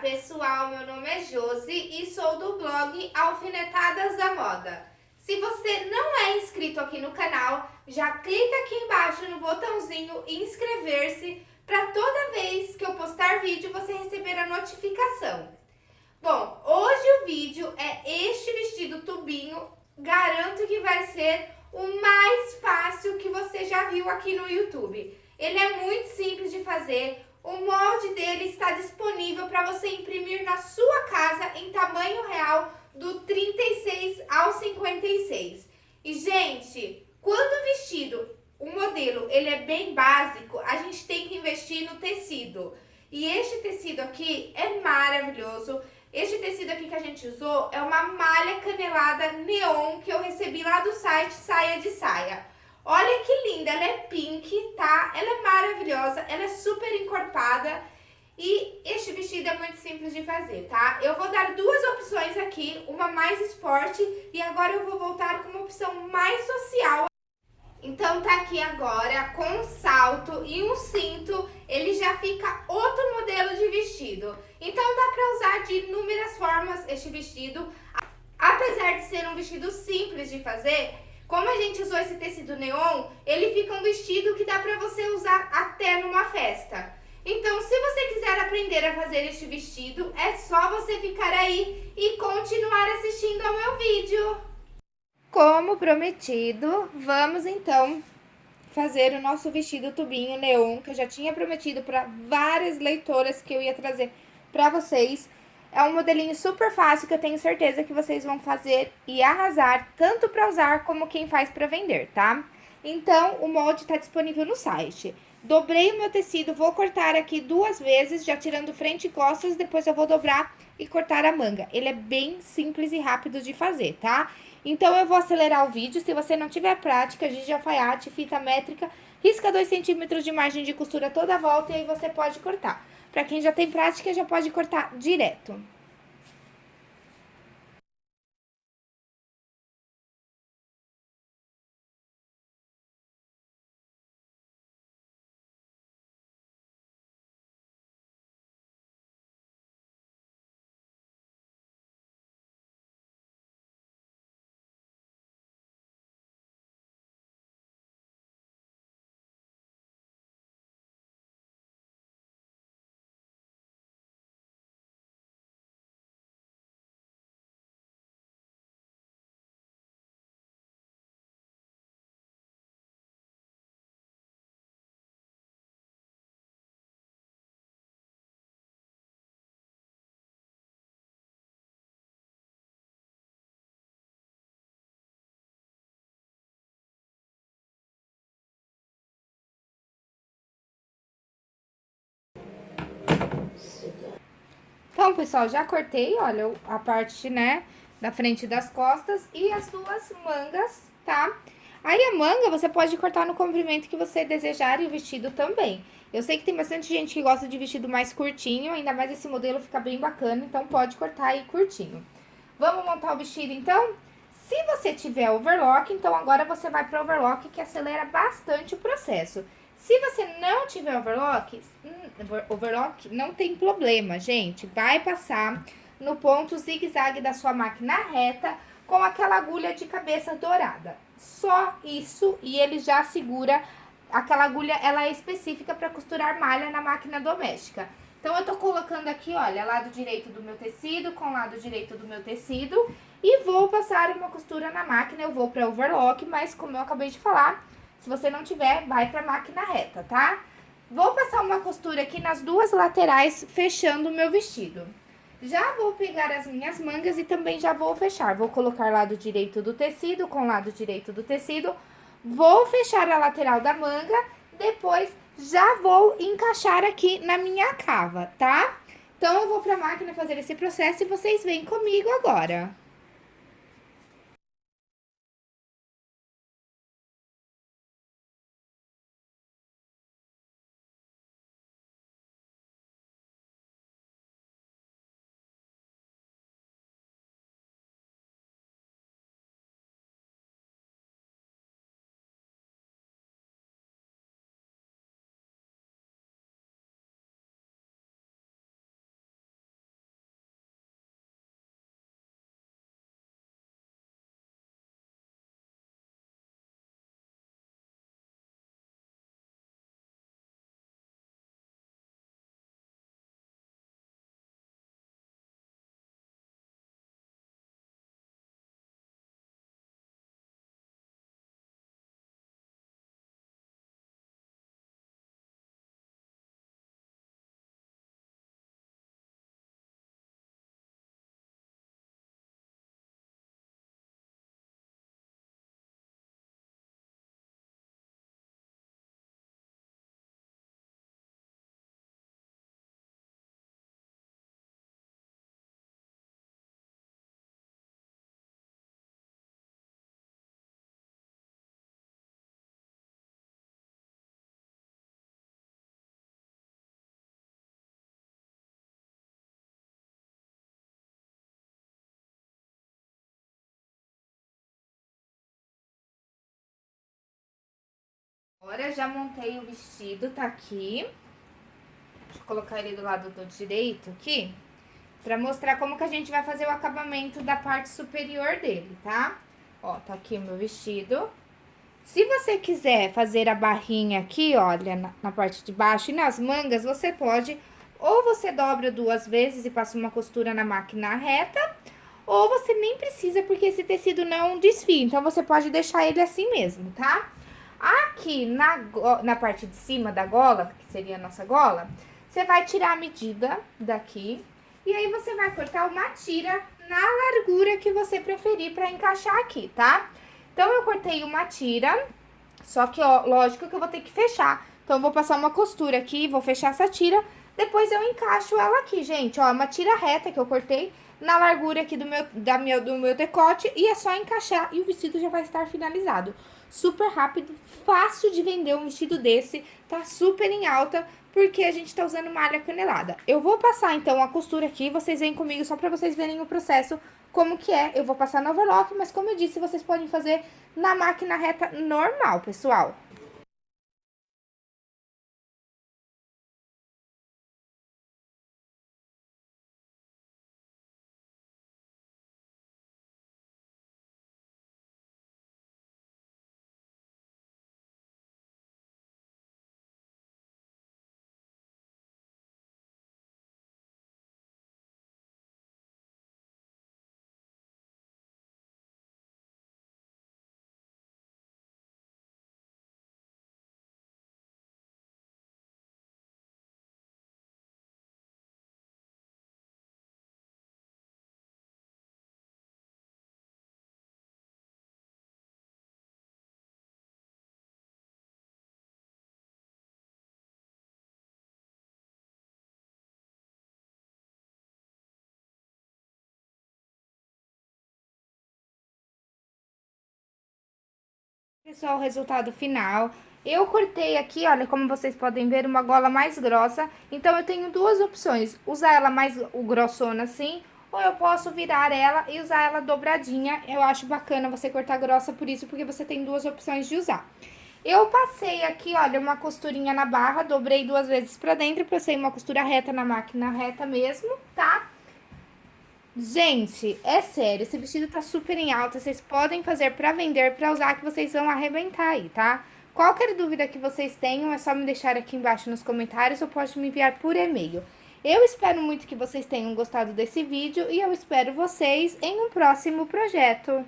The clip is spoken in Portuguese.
pessoal, meu nome é Josi e sou do blog Alfinetadas da Moda. Se você não é inscrito aqui no canal, já clica aqui embaixo no botãozinho inscrever-se para toda vez que eu postar vídeo você receber a notificação. Bom, hoje o vídeo é este vestido tubinho, garanto que vai ser o mais fácil que você já viu aqui no YouTube. Ele é muito simples de fazer, o molde dele está disponível para você imprimir na sua casa em tamanho real do 36 ao 56. E, gente, quando o vestido, o modelo, ele é bem básico, a gente tem que investir no tecido. E este tecido aqui é maravilhoso. Este tecido aqui que a gente usou é uma malha canelada neon que eu recebi lá do site Saia de Saia. Olha que linda, ela é pink, tá? Ela é maravilhosa, ela é super encorpada e este vestido é muito simples de fazer, tá? Eu vou dar duas opções aqui, uma mais esporte e agora eu vou voltar com uma opção mais social. Então tá aqui agora com um salto e um cinto, ele já fica outro modelo de vestido. Então dá pra usar de inúmeras formas este vestido. Apesar de ser um vestido simples de fazer, como a gente usou esse tecido neon, ele fica um vestido que dá pra você usar até numa festa. Então, se você quiser aprender a fazer este vestido, é só você ficar aí e continuar assistindo ao meu vídeo. Como prometido, vamos então fazer o nosso vestido tubinho neon, que eu já tinha prometido para várias leitoras que eu ia trazer para vocês. É um modelinho super fácil que eu tenho certeza que vocês vão fazer e arrasar, tanto para usar como quem faz para vender, tá? Então, o molde tá disponível no site. Dobrei o meu tecido, vou cortar aqui duas vezes, já tirando frente e costas, depois eu vou dobrar e cortar a manga. Ele é bem simples e rápido de fazer, tá? Então, eu vou acelerar o vídeo, se você não tiver prática, giz de alfaiate, fita métrica, risca 2 centímetros de margem de costura toda a volta e aí você pode cortar. Para quem já tem prática, já pode cortar direto. Então, pessoal, já cortei, olha, a parte, né, da frente das costas e as duas mangas, tá? Aí, a manga você pode cortar no comprimento que você desejar e o vestido também. Eu sei que tem bastante gente que gosta de vestido mais curtinho, ainda mais esse modelo fica bem bacana, então pode cortar aí curtinho. Vamos montar o vestido, então? Se você tiver overlock, então agora você vai para overlock, que acelera bastante o processo. Se você não tiver overlock, hum, overlock não tem problema, gente. Vai passar no ponto zigue-zague da sua máquina reta com aquela agulha de cabeça dourada. Só isso e ele já segura. Aquela agulha, ela é específica para costurar malha na máquina doméstica. Então, eu tô colocando aqui, olha, lado direito do meu tecido com lado direito do meu tecido e vou passar uma costura na máquina. Eu vou para overlock, mas como eu acabei de falar, se você não tiver, vai pra máquina reta, tá? Vou passar uma costura aqui nas duas laterais, fechando o meu vestido. Já vou pegar as minhas mangas e também já vou fechar. Vou colocar lado direito do tecido com lado direito do tecido. Vou fechar a lateral da manga, depois já vou encaixar aqui na minha cava, tá? Então, eu vou pra máquina fazer esse processo e vocês vêm comigo agora. Agora já montei o vestido, tá aqui. Deixa eu colocar ele do lado do direito aqui. Pra mostrar como que a gente vai fazer o acabamento da parte superior dele, tá? Ó, tá aqui o meu vestido. Se você quiser fazer a barrinha aqui, olha, na, na parte de baixo e nas mangas, você pode... Ou você dobra duas vezes e passa uma costura na máquina reta, ou você nem precisa, porque esse tecido não desfia. Então, você pode deixar ele assim mesmo, tá? Aqui na, na parte de cima da gola, que seria a nossa gola, você vai tirar a medida daqui. E aí, você vai cortar uma tira na largura que você preferir pra encaixar aqui, tá? Então, eu cortei uma tira, só que, ó, lógico que eu vou ter que fechar. Então, eu vou passar uma costura aqui, vou fechar essa tira, depois eu encaixo ela aqui, gente, ó, uma tira reta que eu cortei na largura aqui do meu, da meu, do meu decote e é só encaixar e o vestido já vai estar finalizado. Super rápido, fácil de vender um vestido desse, tá super em alta, porque a gente tá usando malha canelada. Eu vou passar, então, a costura aqui, vocês vêm comigo só pra vocês verem o processo, como que é. Eu vou passar no overlock, mas como eu disse, vocês podem fazer na máquina reta normal, pessoal. Pessoal, o resultado final. Eu cortei aqui, olha, como vocês podem ver, uma gola mais grossa. Então, eu tenho duas opções. Usar ela mais grossona assim, ou eu posso virar ela e usar ela dobradinha. Eu acho bacana você cortar grossa por isso, porque você tem duas opções de usar. Eu passei aqui, olha, uma costurinha na barra, dobrei duas vezes pra dentro, passei uma costura reta na máquina reta mesmo, tá? Gente, é sério, esse vestido tá super em alta, vocês podem fazer pra vender, pra usar, que vocês vão arrebentar aí, tá? Qualquer dúvida que vocês tenham, é só me deixar aqui embaixo nos comentários ou pode me enviar por e-mail. Eu espero muito que vocês tenham gostado desse vídeo e eu espero vocês em um próximo projeto.